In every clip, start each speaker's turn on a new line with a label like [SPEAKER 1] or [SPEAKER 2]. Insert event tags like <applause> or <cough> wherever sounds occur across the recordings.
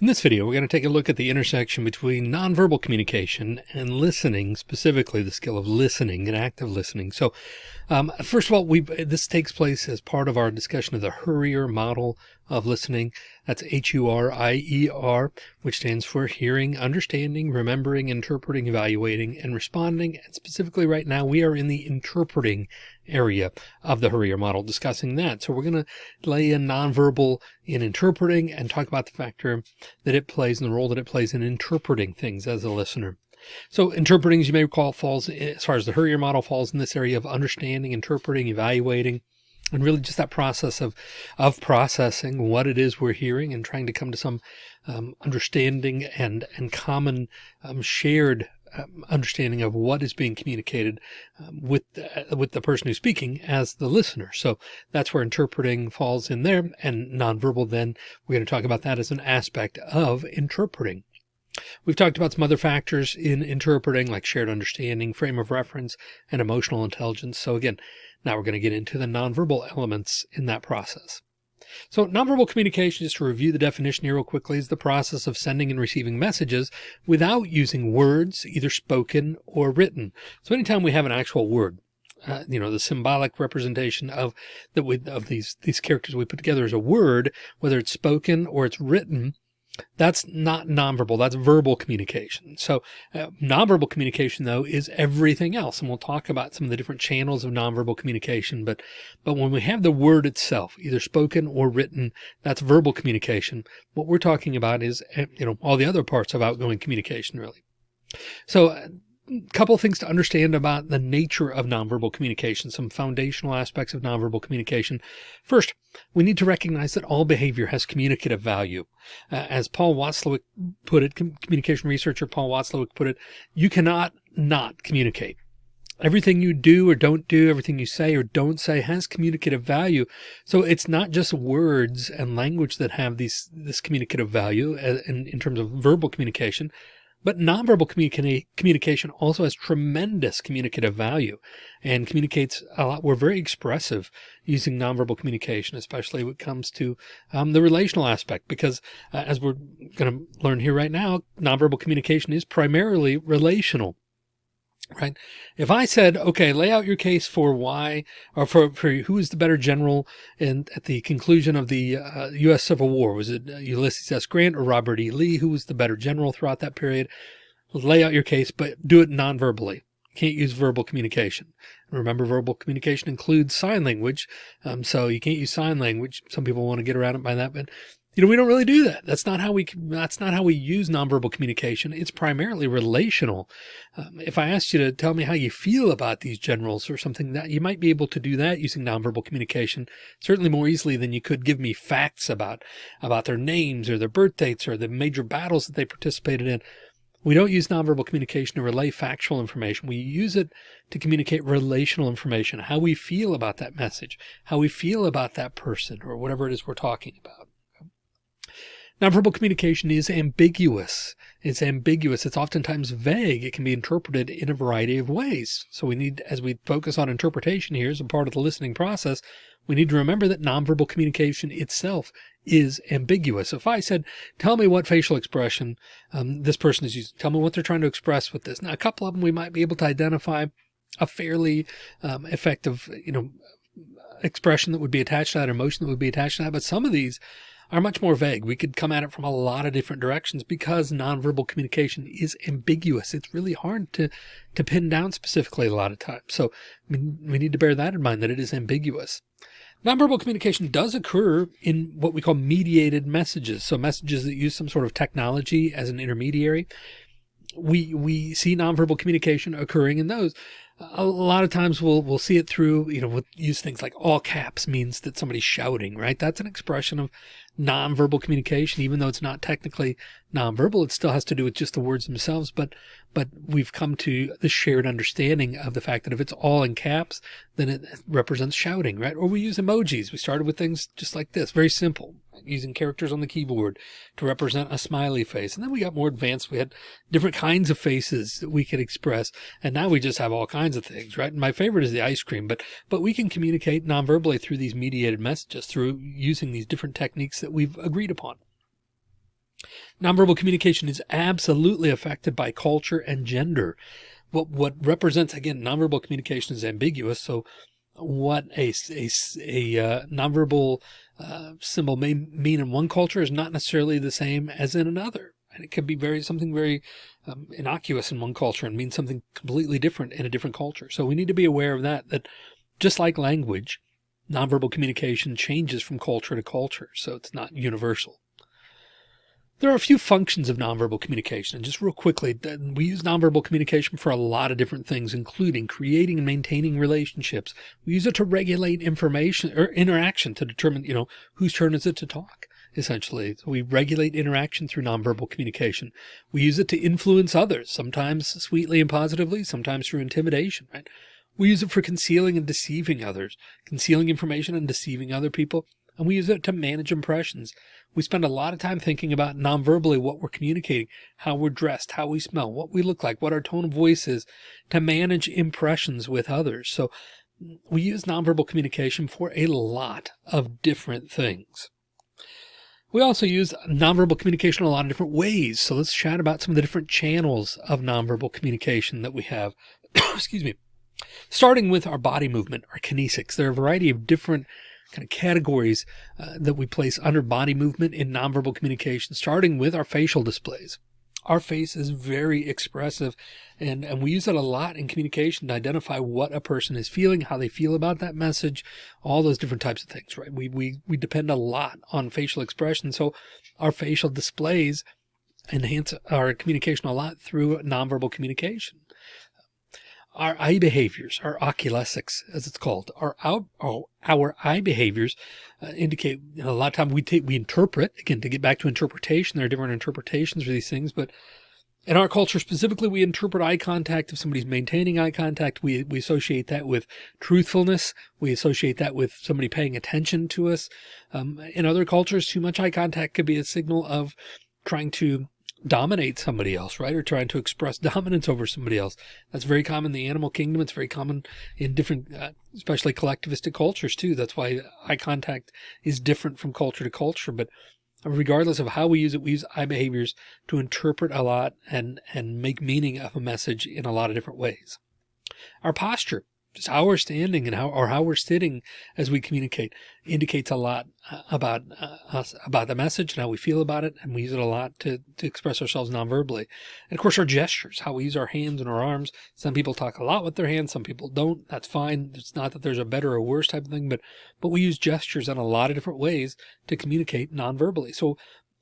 [SPEAKER 1] In this video, we're going to take a look at the intersection between nonverbal communication and listening, specifically the skill of listening and active listening. So, um, first of all, we this takes place as part of our discussion of the HURIER model of listening. That's H-U-R-I-E-R, which stands for hearing, understanding, remembering, interpreting, evaluating, and responding. And specifically right now, we are in the interpreting area of the HURIER model discussing that. So we're going to lay in nonverbal in interpreting and talk about the factor that it plays and the role that it plays in interpreting things as a listener. So interpreting, as you may recall, falls as far as the HURIER model falls in this area of understanding, interpreting, evaluating, and really just that process of, of processing what it is we're hearing and trying to come to some um, understanding and, and common um, shared um, understanding of what is being communicated um, with uh, with the person who's speaking as the listener. So that's where interpreting falls in there and nonverbal. Then we're going to talk about that as an aspect of interpreting. We've talked about some other factors in interpreting like shared understanding, frame of reference, and emotional intelligence. So again, now we're going to get into the nonverbal elements in that process. So nonverbal communication, just to review the definition here real quickly, is the process of sending and receiving messages without using words, either spoken or written. So anytime we have an actual word, uh, you know, the symbolic representation of that of these, these characters we put together as a word, whether it's spoken or it's written, that's not nonverbal. That's verbal communication. So uh, nonverbal communication though is everything else. And we'll talk about some of the different channels of nonverbal communication. But, but when we have the word itself, either spoken or written, that's verbal communication. What we're talking about is, eh, you know, all the other parts of outgoing communication really. So uh, couple things to understand about the nature of nonverbal communication, some foundational aspects of nonverbal communication. First, we need to recognize that all behavior has communicative value. Uh, as Paul Watzlawick put it, communication researcher Paul Watzlawick put it, you cannot not communicate. Everything you do or don't do, everything you say or don't say has communicative value. So it's not just words and language that have these, this communicative value uh, in, in terms of verbal communication. But nonverbal communi communication also has tremendous communicative value and communicates a lot. We're very expressive using nonverbal communication, especially when it comes to um, the relational aspect, because uh, as we're going to learn here right now, nonverbal communication is primarily relational right? If I said, okay, lay out your case for why, or for, for who is the better general in at the conclusion of the uh, U.S. Civil War, was it Ulysses S. Grant or Robert E. Lee? Who was the better general throughout that period? Lay out your case, but do it non-verbally. Can't use verbal communication. Remember, verbal communication includes sign language. Um, so you can't use sign language. Some people want to get around it by that, but you know, we don't really do that. That's not how we, that's not how we use nonverbal communication. It's primarily relational. Um, if I asked you to tell me how you feel about these generals or something that you might be able to do that using nonverbal communication, certainly more easily than you could give me facts about, about their names or their birth dates or the major battles that they participated in. We don't use nonverbal communication to relay factual information. We use it to communicate relational information, how we feel about that message, how we feel about that person or whatever it is we're talking about. Nonverbal communication is ambiguous. It's ambiguous. It's oftentimes vague. It can be interpreted in a variety of ways. So we need, as we focus on interpretation here as a part of the listening process, we need to remember that nonverbal communication itself is ambiguous. If I said, tell me what facial expression um, this person is using, tell me what they're trying to express with this. Now, a couple of them we might be able to identify a fairly um, effective, you know, expression that would be attached to that, or emotion that would be attached to that. But some of these are much more vague. We could come at it from a lot of different directions because nonverbal communication is ambiguous. It's really hard to, to pin down specifically a lot of times. So mean, we need to bear that in mind that it is ambiguous. Nonverbal communication does occur in what we call mediated messages. So messages that use some sort of technology as an intermediary. We, we see nonverbal communication occurring in those a lot of times we'll we'll see it through you know we'll use things like all caps means that somebody's shouting right that's an expression of nonverbal communication even though it's not technically nonverbal it still has to do with just the words themselves but but we've come to the shared understanding of the fact that if it's all in caps then it represents shouting right or we use emojis we started with things just like this very simple using characters on the keyboard to represent a smiley face. And then we got more advanced. We had different kinds of faces that we could express. And now we just have all kinds of things, right? And my favorite is the ice cream, but, but we can communicate non-verbally through these mediated messages through using these different techniques that we've agreed upon. Nonverbal communication is absolutely affected by culture and gender. What, what represents, again, nonverbal communication is ambiguous. So what a, a, a uh, nonverbal uh, symbol may mean in one culture is not necessarily the same as in another. And it can be very, something very um, innocuous in one culture and mean something completely different in a different culture. So we need to be aware of that, that just like language, nonverbal communication changes from culture to culture. So it's not universal. There are a few functions of nonverbal communication. And just real quickly, we use nonverbal communication for a lot of different things, including creating and maintaining relationships. We use it to regulate information or interaction to determine, you know, whose turn is it to talk, essentially. We regulate interaction through nonverbal communication. We use it to influence others, sometimes sweetly and positively, sometimes through intimidation, right? We use it for concealing and deceiving others, concealing information and deceiving other people. And we use it to manage impressions. We spend a lot of time thinking about non-verbally what we're communicating, how we're dressed, how we smell, what we look like, what our tone of voice is to manage impressions with others. So we use nonverbal communication for a lot of different things. We also use nonverbal communication in a lot of different ways. So let's chat about some of the different channels of nonverbal communication that we have. <coughs> Excuse me. Starting with our body movement, our kinesics. There are a variety of different kind of categories uh, that we place under body movement in nonverbal communication, starting with our facial displays. Our face is very expressive and, and we use it a lot in communication to identify what a person is feeling, how they feel about that message, all those different types of things, right? We, we, we depend a lot on facial expression. So our facial displays enhance our communication a lot through nonverbal communication our eye behaviors, our oculesics, as it's called, our out, our, our eye behaviors uh, indicate you know, a lot of time we take, we interpret again, to get back to interpretation, there are different interpretations for these things, but in our culture specifically, we interpret eye contact. If somebody's maintaining eye contact, we, we associate that with truthfulness. We associate that with somebody paying attention to us. Um, in other cultures, too much eye contact could be a signal of trying to dominate somebody else, right? Or trying to express <laughs> dominance over somebody else. That's very common in the animal kingdom. It's very common in different, uh, especially collectivistic cultures too. That's why eye contact is different from culture to culture. But regardless of how we use it, we use eye behaviors to interpret a lot and, and make meaning of a message in a lot of different ways. Our posture how we're standing and how, or how we're sitting as we communicate indicates a lot uh, about uh, us, about the message and how we feel about it. And we use it a lot to, to express ourselves nonverbally. And of course, our gestures, how we use our hands and our arms. Some people talk a lot with their hands. Some people don't. That's fine. It's not that there's a better or worse type of thing, but, but we use gestures in a lot of different ways to communicate nonverbally. So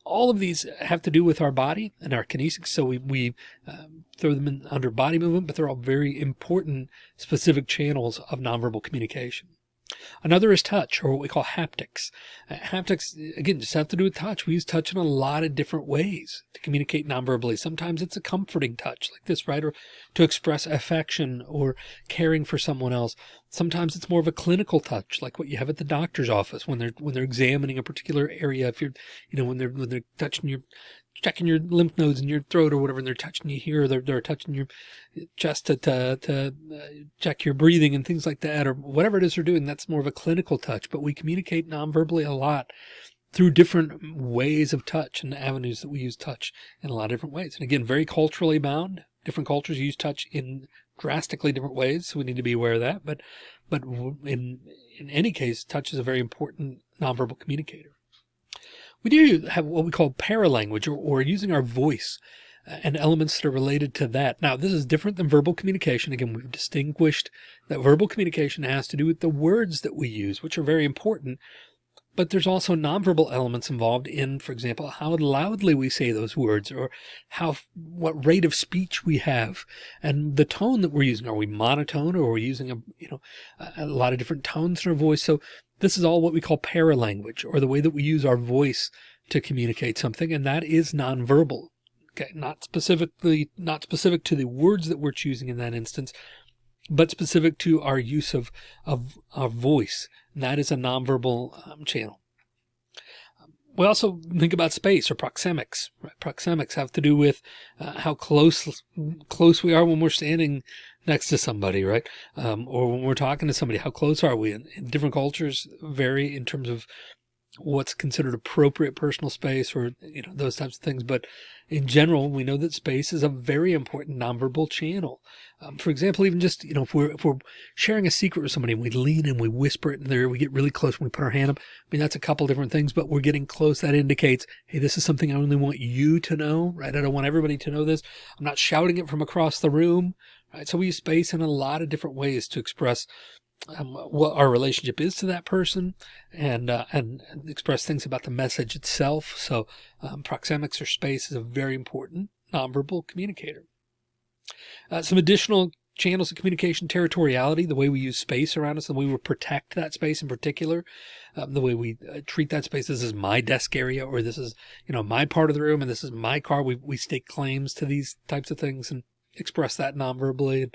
[SPEAKER 1] all of these have to do with our body and our kinesics. So we, we um, throw them in under body movement, but they're all very important specific channels of nonverbal communication. Another is touch or what we call haptics. Uh, haptics, again, just have to do with touch. We use touch in a lot of different ways to communicate nonverbally. Sometimes it's a comforting touch like this, right? Or to express affection or caring for someone else. Sometimes it's more of a clinical touch, like what you have at the doctor's office when they're, when they're examining a particular area. If you're, you know, when they're, when they're touching your checking your lymph nodes in your throat or whatever, and they're touching you here, they're, they're touching your chest to, to, to uh, check your breathing and things like that, or whatever it is they're doing. That's more of a clinical touch, but we communicate non-verbally a lot through different ways of touch and avenues that we use touch in a lot of different ways. And again, very culturally bound. Different cultures use touch in drastically different ways. So we need to be aware of that. But, but in, in any case, touch is a very important nonverbal communicator. We do have what we call paralanguage or, or using our voice uh, and elements that are related to that. Now, this is different than verbal communication. Again, we've distinguished that verbal communication has to do with the words that we use, which are very important. But there's also nonverbal elements involved in, for example, how loudly we say those words or how, what rate of speech we have and the tone that we're using. Are we monotone or are we using a, you know, a lot of different tones in our voice? So this is all what we call paralanguage or the way that we use our voice to communicate something. And that is nonverbal. Okay. Not specifically, not specific to the words that we're choosing in that instance, but specific to our use of, of our voice. And that is a nonverbal um, channel. We also think about space or proxemics. Right? Proxemics have to do with uh, how close close we are when we're standing next to somebody, right? Um, or when we're talking to somebody, how close are we? And, different cultures vary in terms of what's considered appropriate personal space or, you know, those types of things. But in general, we know that space is a very important nonverbal channel. Um, for example, even just, you know, if we're, if we're sharing a secret with somebody and we lean and we whisper it in there, we get really close when we put our hand up. I mean, that's a couple different things, but we're getting close. That indicates, Hey, this is something I only want you to know, right? I don't want everybody to know this. I'm not shouting it from across the room, right? So we use space in a lot of different ways to express um, what our relationship is to that person and, uh, and express things about the message itself. So um, proxemics or space is a very important nonverbal communicator. Uh, some additional channels of communication, territoriality, the way we use space around us, the way we protect that space in particular, um, the way we uh, treat that space. This is my desk area, or this is, you know, my part of the room and this is my car. We, we stake claims to these types of things and express that nonverbally.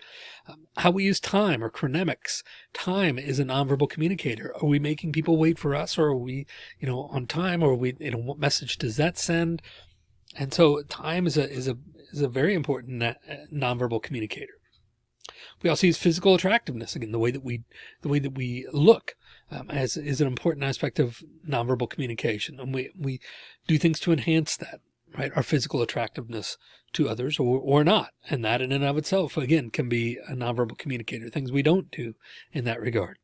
[SPEAKER 1] Um, how we use time or chronemics. Time is a nonverbal communicator. Are we making people wait for us or are we, you know, on time or we, you know, what message does that send? And so time is a, is a, is a very important uh, nonverbal communicator. We also use physical attractiveness again, the way that we, the way that we look, um, as is an important aspect of nonverbal communication. And we, we do things to enhance that right? Our physical attractiveness to others or, or not. And that in and of itself, again, can be a nonverbal communicator, things we don't do in that regard.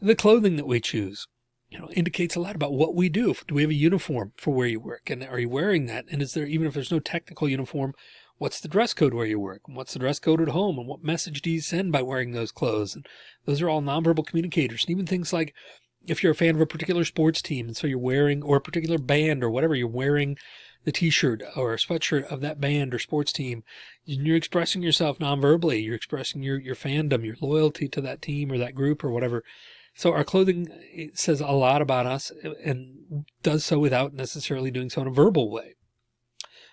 [SPEAKER 1] The clothing that we choose, you know, indicates a lot about what we do. Do we have a uniform for where you work? And are you wearing that? And is there, even if there's no technical uniform, what's the dress code where you work? And what's the dress code at home? And what message do you send by wearing those clothes? And those are all nonverbal communicators. And even things like if you're a fan of a particular sports team, and so you're wearing, or a particular band or whatever, you're wearing the t-shirt or sweatshirt of that band or sports team, you're expressing yourself non-verbally. You're expressing your, your fandom, your loyalty to that team or that group or whatever. So our clothing says a lot about us and does so without necessarily doing so in a verbal way.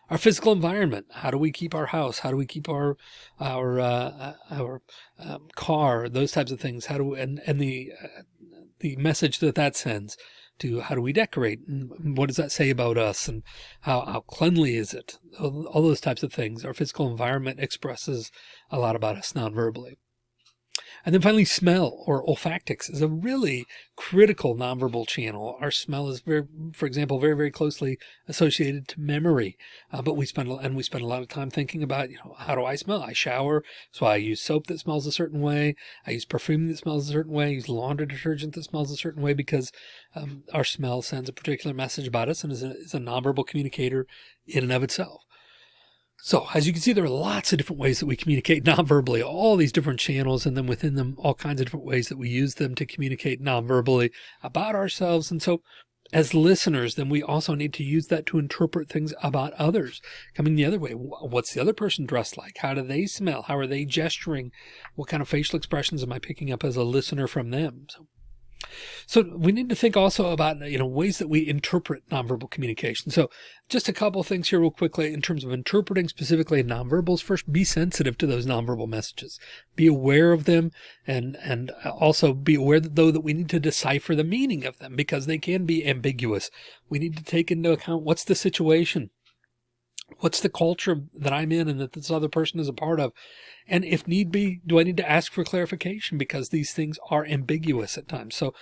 [SPEAKER 1] Our physical environment. How do we keep our house? How do we keep our, our, uh, our um, car, those types of things? How do we, and, and the, uh, the message that that sends to how do we decorate and what does that say about us and how, how cleanly is it? All, those types of things. Our physical environment expresses a lot about us non-verbally. And then finally, smell or olfactics is a really critical nonverbal channel. Our smell is very, for example, very, very closely associated to memory. Uh, but we spend, and we spend a lot of time thinking about, you know, how do I smell? I shower. So I use soap that smells a certain way. I use perfume that smells a certain way. I use laundry detergent that smells a certain way because um, our smell sends a particular message about us and is a, is a nonverbal communicator in and of itself. So as you can see, there are lots of different ways that we communicate nonverbally, all these different channels, and then within them, all kinds of different ways that we use them to communicate nonverbally about ourselves. And so as listeners, then we also need to use that to interpret things about others coming the other way. What's the other person dressed like? How do they smell? How are they gesturing? What kind of facial expressions am I picking up as a listener from them? So so we need to think also about, you know, ways that we interpret nonverbal communication. So just a couple things here real quickly in terms of interpreting specifically nonverbals. First, be sensitive to those nonverbal messages, be aware of them and, and also be aware that though that we need to decipher the meaning of them because they can be ambiguous. We need to take into account what's the situation what's the culture that I'm in and that this other person is a part of? And if need be, do I need to ask for clarification because these things are ambiguous at times? So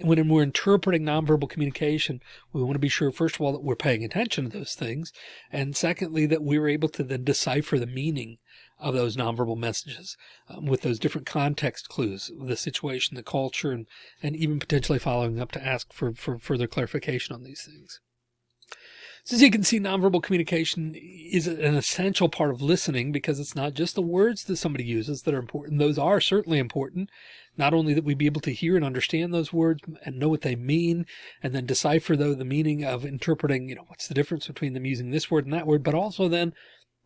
[SPEAKER 1] when we're interpreting nonverbal communication, we want to be sure, first of all, that we're paying attention to those things. And secondly, that we're able to then decipher the meaning of those nonverbal messages um, with those different context clues, the situation, the culture, and, and even potentially following up to ask for, for further clarification on these things. So as you can see, nonverbal communication is an essential part of listening because it's not just the words that somebody uses that are important. Those are certainly important. Not only that we be able to hear and understand those words and know what they mean, and then decipher though the meaning of interpreting, you know, what's the difference between them using this word and that word, but also then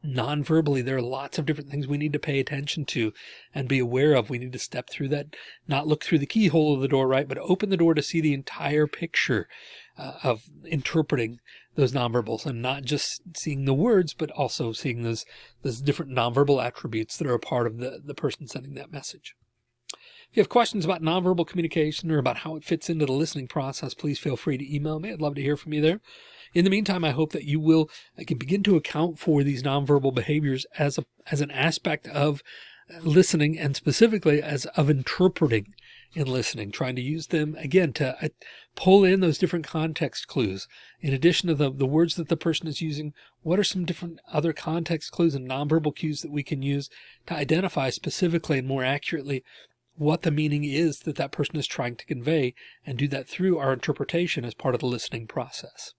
[SPEAKER 1] non-verbally, there are lots of different things we need to pay attention to and be aware of. We need to step through that, not look through the keyhole of the door, right? But open the door to see the entire picture uh, of interpreting those nonverbals and not just seeing the words, but also seeing those, those different nonverbal attributes that are a part of the, the person sending that message. If you have questions about nonverbal communication or about how it fits into the listening process, please feel free to email me. I'd love to hear from you there. In the meantime, I hope that you will uh, can begin to account for these nonverbal behaviors as a, as an aspect of listening and specifically as of interpreting in listening, trying to use them again to uh, pull in those different context clues. In addition to the, the words that the person is using, what are some different other context clues and nonverbal cues that we can use to identify specifically and more accurately what the meaning is that that person is trying to convey and do that through our interpretation as part of the listening process.